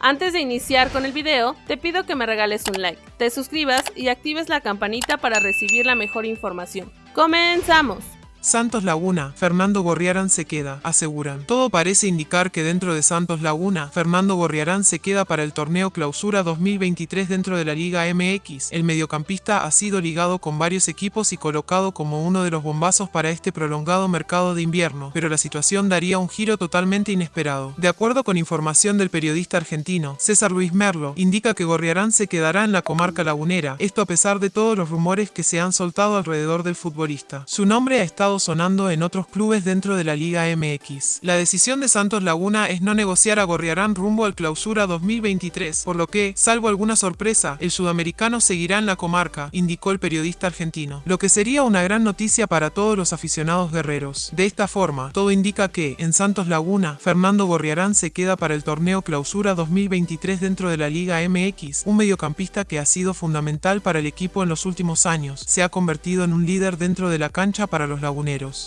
Antes de iniciar con el video, te pido que me regales un like, te suscribas y actives la campanita para recibir la mejor información. ¡Comenzamos! Santos Laguna, Fernando Gorriarán se queda, aseguran. Todo parece indicar que dentro de Santos Laguna, Fernando Gorriarán se queda para el torneo Clausura 2023 dentro de la Liga MX. El mediocampista ha sido ligado con varios equipos y colocado como uno de los bombazos para este prolongado mercado de invierno, pero la situación daría un giro totalmente inesperado. De acuerdo con información del periodista argentino, César Luis Merlo, indica que Gorriarán se quedará en la comarca lagunera, esto a pesar de todos los rumores que se han soltado alrededor del futbolista. Su nombre ha estado sonando en otros clubes dentro de la Liga MX. La decisión de Santos Laguna es no negociar a Gorriarán rumbo al clausura 2023, por lo que, salvo alguna sorpresa, el sudamericano seguirá en la comarca, indicó el periodista argentino, lo que sería una gran noticia para todos los aficionados guerreros. De esta forma, todo indica que, en Santos Laguna, Fernando Gorriarán se queda para el torneo clausura 2023 dentro de la Liga MX, un mediocampista que ha sido fundamental para el equipo en los últimos años, se ha convertido en un líder dentro de la cancha para los laguneros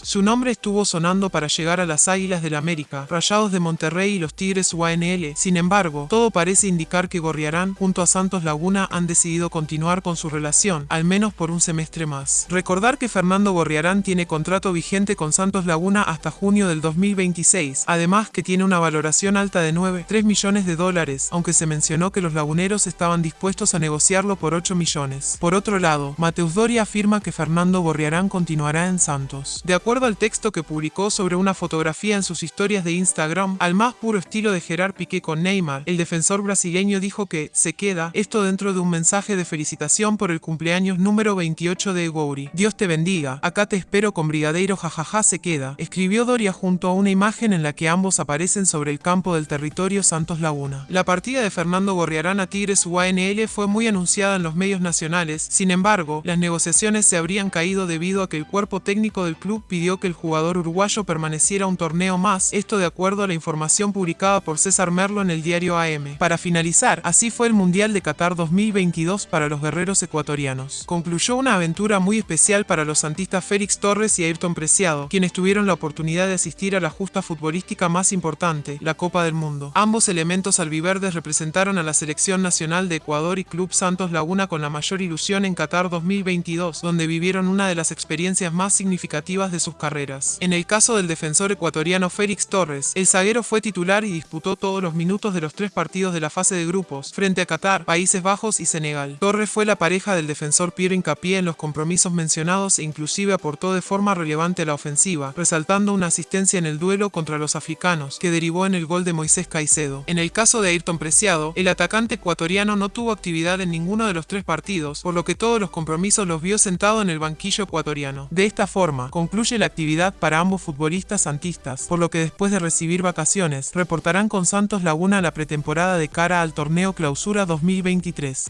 su nombre estuvo sonando para llegar a las Águilas del América, Rayados de Monterrey y los Tigres UANL. Sin embargo, todo parece indicar que Gorriarán junto a Santos Laguna han decidido continuar con su relación, al menos por un semestre más. Recordar que Fernando Gorriarán tiene contrato vigente con Santos Laguna hasta junio del 2026, además que tiene una valoración alta de 9,3 millones de dólares, aunque se mencionó que los laguneros estaban dispuestos a negociarlo por 8 millones. Por otro lado, Mateus Doria afirma que Fernando Gorriarán continuará en Santos. De acuerdo al texto que publicó sobre una fotografía en sus historias de Instagram, al más puro estilo de Gerard Piqué con Neymar, el defensor brasileño dijo que se queda esto dentro de un mensaje de felicitación por el cumpleaños número 28 de Egouri. Dios te bendiga, acá te espero con Brigadeiro jajaja se queda, escribió Doria junto a una imagen en la que ambos aparecen sobre el campo del territorio Santos Laguna. La partida de Fernando Gorriarán a Tigres UANL fue muy anunciada en los medios nacionales, sin embargo, las negociaciones se habrían caído debido a que el cuerpo técnico del el club pidió que el jugador uruguayo permaneciera un torneo más, esto de acuerdo a la información publicada por César Merlo en el diario AM. Para finalizar, así fue el Mundial de Qatar 2022 para los guerreros ecuatorianos. Concluyó una aventura muy especial para los santistas Félix Torres y Ayrton Preciado, quienes tuvieron la oportunidad de asistir a la justa futbolística más importante, la Copa del Mundo. Ambos elementos albiverdes representaron a la selección nacional de Ecuador y Club Santos Laguna con la mayor ilusión en Qatar 2022, donde vivieron una de las experiencias más significativas de sus carreras. En el caso del defensor ecuatoriano Félix Torres, el zaguero fue titular y disputó todos los minutos de los tres partidos de la fase de grupos, frente a Qatar, Países Bajos y Senegal. Torres fue la pareja del defensor Piero Hincapié en los compromisos mencionados e inclusive aportó de forma relevante a la ofensiva, resaltando una asistencia en el duelo contra los africanos, que derivó en el gol de Moisés Caicedo. En el caso de Ayrton Preciado, el atacante ecuatoriano no tuvo actividad en ninguno de los tres partidos, por lo que todos los compromisos los vio sentado en el banquillo ecuatoriano. De esta forma, concluye la actividad para ambos futbolistas santistas, por lo que después de recibir vacaciones, reportarán con Santos Laguna la pretemporada de cara al torneo Clausura 2023.